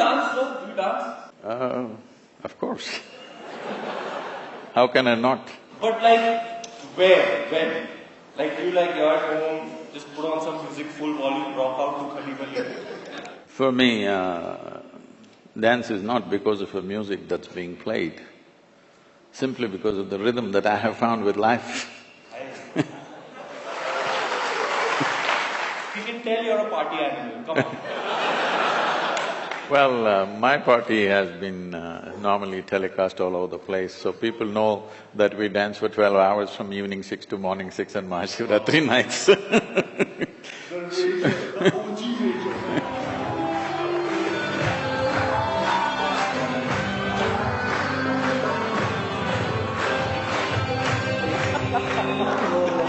dance, no? Do you dance? Uh, of course. How can I not? But like, where, when? Like, do you like you're at home, just put on some music, full volume, rock out to Khali Khali? For me, uh, dance is not because of a music that's being played, simply because of the rhythm that I have found with life. You can tell you're a party animal, come on. Well, uh, my party has been uh, normally telecast all over the place, so people know that we dance for twelve hours from evening six to morning six on Mahashivratri nights.